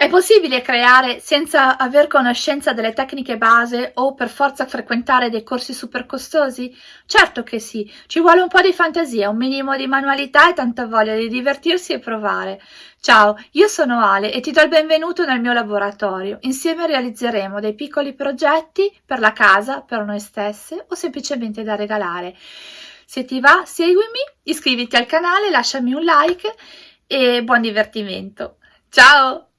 È possibile creare senza aver conoscenza delle tecniche base o per forza frequentare dei corsi super costosi? Certo che sì, ci vuole un po' di fantasia, un minimo di manualità e tanta voglia di divertirsi e provare. Ciao, io sono Ale e ti do il benvenuto nel mio laboratorio. Insieme realizzeremo dei piccoli progetti per la casa, per noi stesse o semplicemente da regalare. Se ti va, seguimi, iscriviti al canale, lasciami un like e buon divertimento. Ciao!